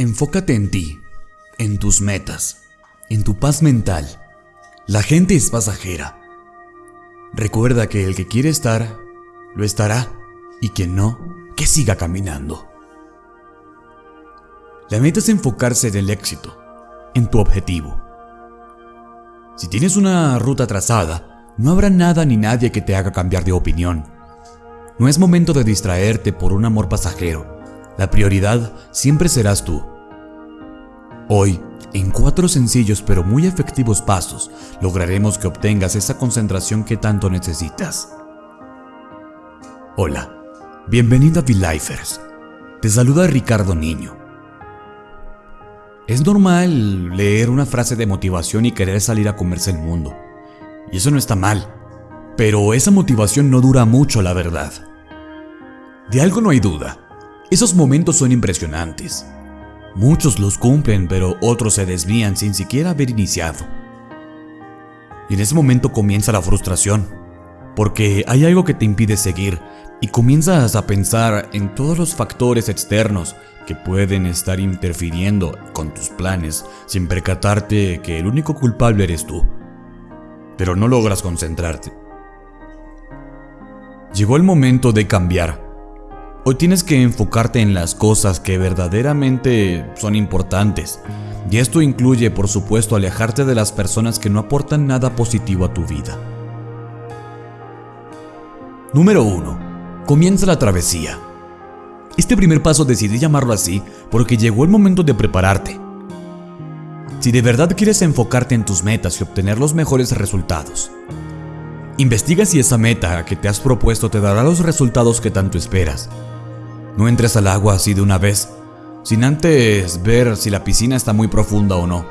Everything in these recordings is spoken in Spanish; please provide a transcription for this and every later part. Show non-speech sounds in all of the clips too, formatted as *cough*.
Enfócate en ti, en tus metas, en tu paz mental. La gente es pasajera. Recuerda que el que quiere estar, lo estará, y quien no, que siga caminando. La meta es enfocarse en el éxito, en tu objetivo. Si tienes una ruta trazada, no habrá nada ni nadie que te haga cambiar de opinión. No es momento de distraerte por un amor pasajero. La prioridad siempre serás tú. Hoy, en cuatro sencillos pero muy efectivos pasos, lograremos que obtengas esa concentración que tanto necesitas. Hola, bienvenido a V-Lifers. Te saluda Ricardo Niño. Es normal leer una frase de motivación y querer salir a comerse el mundo. Y eso no está mal. Pero esa motivación no dura mucho, la verdad. De algo no hay duda. Esos momentos son impresionantes. Muchos los cumplen, pero otros se desvían sin siquiera haber iniciado. Y en ese momento comienza la frustración, porque hay algo que te impide seguir y comienzas a pensar en todos los factores externos que pueden estar interfiriendo con tus planes sin percatarte que el único culpable eres tú. Pero no logras concentrarte. Llegó el momento de cambiar Hoy tienes que enfocarte en las cosas que verdaderamente son importantes. Y esto incluye, por supuesto, alejarte de las personas que no aportan nada positivo a tu vida. Número 1. Comienza la travesía. Este primer paso decidí llamarlo así porque llegó el momento de prepararte. Si de verdad quieres enfocarte en tus metas y obtener los mejores resultados, investiga si esa meta que te has propuesto te dará los resultados que tanto esperas no entres al agua así de una vez, sin antes ver si la piscina está muy profunda o no,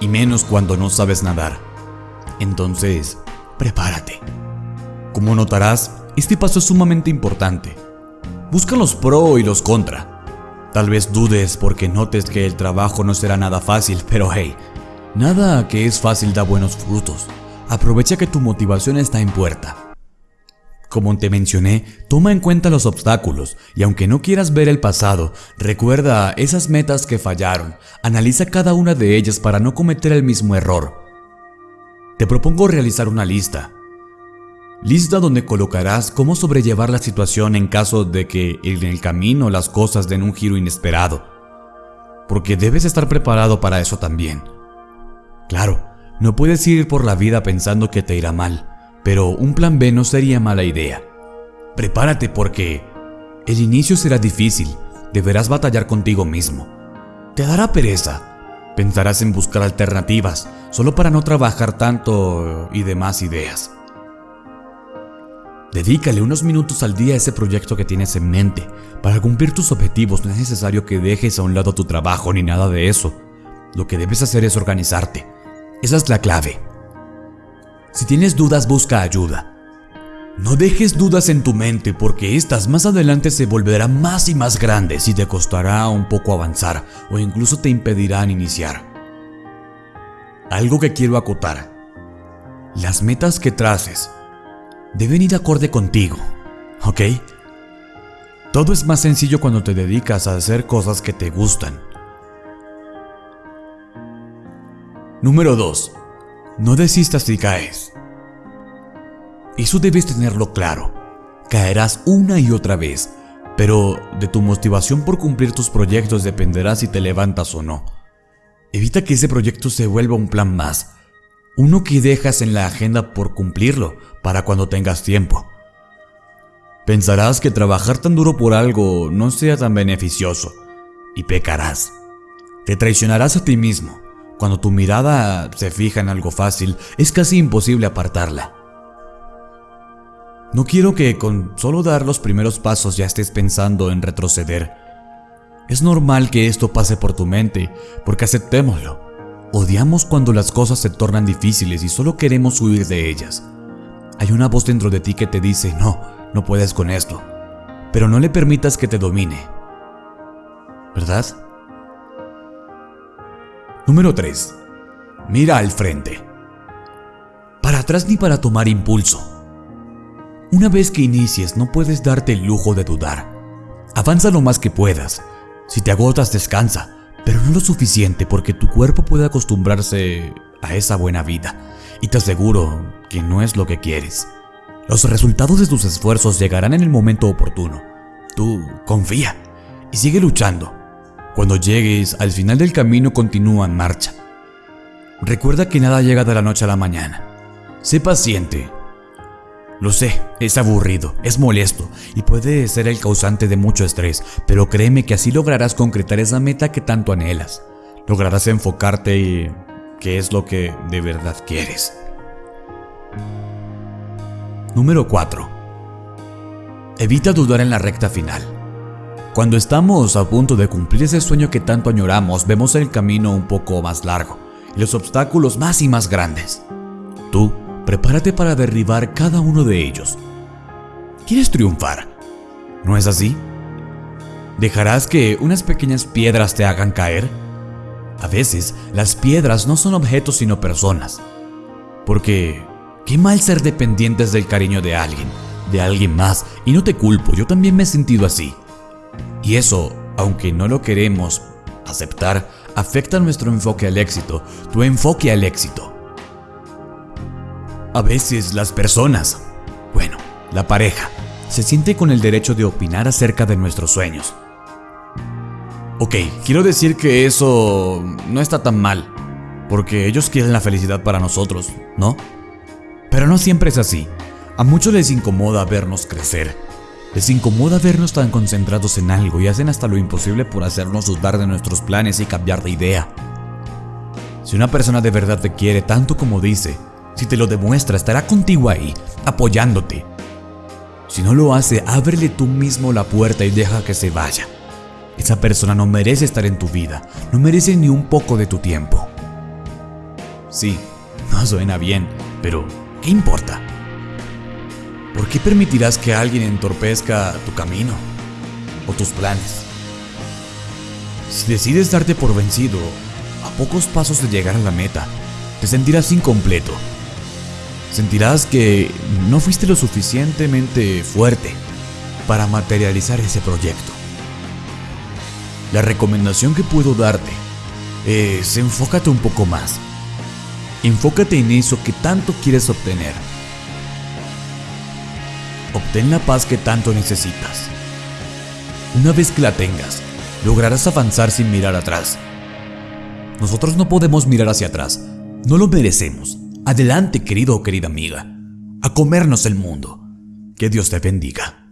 y menos cuando no sabes nadar. Entonces, prepárate. Como notarás, este paso es sumamente importante. Busca los pro y los contra. Tal vez dudes porque notes que el trabajo no será nada fácil, *laughs* pero hey, nada que es fácil da buenos frutos. Aprovecha que tu motivación está en puerta. Como te mencioné, toma en cuenta los obstáculos y aunque no quieras ver el pasado, recuerda esas metas que fallaron, analiza cada una de ellas para no cometer el mismo error. Te propongo realizar una lista. Lista donde colocarás cómo sobrellevar la situación en caso de que en el camino las cosas den un giro inesperado. Porque debes estar preparado para eso también. Claro, no puedes ir por la vida pensando que te irá mal pero un plan B no sería mala idea. Prepárate porque el inicio será difícil, deberás batallar contigo mismo. Te dará pereza, pensarás en buscar alternativas solo para no trabajar tanto y demás ideas. Dedícale unos minutos al día a ese proyecto que tienes en mente. Para cumplir tus objetivos no es necesario que dejes a un lado tu trabajo ni nada de eso. Lo que debes hacer es organizarte. Esa es la clave. Si tienes dudas, busca ayuda. No dejes dudas en tu mente porque estas más adelante se volverán más y más grandes y te costará un poco avanzar o incluso te impedirán iniciar. Algo que quiero acotar. Las metas que traces deben ir acorde contigo, ¿ok? Todo es más sencillo cuando te dedicas a hacer cosas que te gustan. Número 2. No desistas si caes. Eso debes tenerlo claro. Caerás una y otra vez, pero de tu motivación por cumplir tus proyectos dependerá si te levantas o no. Evita que ese proyecto se vuelva un plan más, uno que dejas en la agenda por cumplirlo para cuando tengas tiempo. Pensarás que trabajar tan duro por algo no sea tan beneficioso y pecarás. Te traicionarás a ti mismo cuando tu mirada se fija en algo fácil, es casi imposible apartarla. No quiero que con solo dar los primeros pasos ya estés pensando en retroceder. Es normal que esto pase por tu mente, porque aceptémoslo. Odiamos cuando las cosas se tornan difíciles y solo queremos huir de ellas. Hay una voz dentro de ti que te dice, no, no puedes con esto, pero no le permitas que te domine. ¿Verdad? Número 3. Mira al frente. Para atrás ni para tomar impulso. Una vez que inicies no puedes darte el lujo de dudar. Avanza lo más que puedas. Si te agotas descansa, pero no lo suficiente porque tu cuerpo puede acostumbrarse a esa buena vida y te aseguro que no es lo que quieres. Los resultados de tus esfuerzos llegarán en el momento oportuno. Tú confía y sigue luchando. Cuando llegues al final del camino continúa en marcha. Recuerda que nada llega de la noche a la mañana. Sé paciente. Lo sé, es aburrido, es molesto y puede ser el causante de mucho estrés, pero créeme que así lograrás concretar esa meta que tanto anhelas. Lograrás enfocarte y qué es lo que de verdad quieres. Número 4. Evita dudar en la recta final. Cuando estamos a punto de cumplir ese sueño que tanto añoramos, vemos el camino un poco más largo y los obstáculos más y más grandes. Tú, prepárate para derribar cada uno de ellos. ¿Quieres triunfar? ¿No es así? ¿Dejarás que unas pequeñas piedras te hagan caer? A veces, las piedras no son objetos sino personas. Porque, qué mal ser dependientes del cariño de alguien, de alguien más, y no te culpo, yo también me he sentido así. Y eso, aunque no lo queremos aceptar, afecta nuestro enfoque al éxito, tu enfoque al éxito. A veces las personas, bueno, la pareja, se siente con el derecho de opinar acerca de nuestros sueños. Ok, quiero decir que eso no está tan mal, porque ellos quieren la felicidad para nosotros, ¿no? Pero no siempre es así. A muchos les incomoda vernos crecer, les incomoda vernos tan concentrados en algo y hacen hasta lo imposible por hacernos dudar de nuestros planes y cambiar de idea. Si una persona de verdad te quiere tanto como dice, si te lo demuestra, estará contigo ahí, apoyándote. Si no lo hace, ábrele tú mismo la puerta y deja que se vaya. Esa persona no merece estar en tu vida, no merece ni un poco de tu tiempo. Sí, *laughs* no suena bien, pero ¿qué importa? ¿Por qué permitirás que alguien entorpezca tu camino o tus planes? Si decides darte por vencido, a pocos pasos de llegar a la meta, te sentirás incompleto. Sentirás que no fuiste lo suficientemente fuerte para materializar ese proyecto. La recomendación que puedo darte es enfócate un poco más. Enfócate en eso que tanto quieres obtener obtén la paz que tanto necesitas. Una vez que la tengas, lograrás avanzar sin mirar atrás. Nosotros no podemos mirar hacia atrás, no lo merecemos. Adelante, querido o querida amiga, a comernos el mundo. Que Dios te bendiga.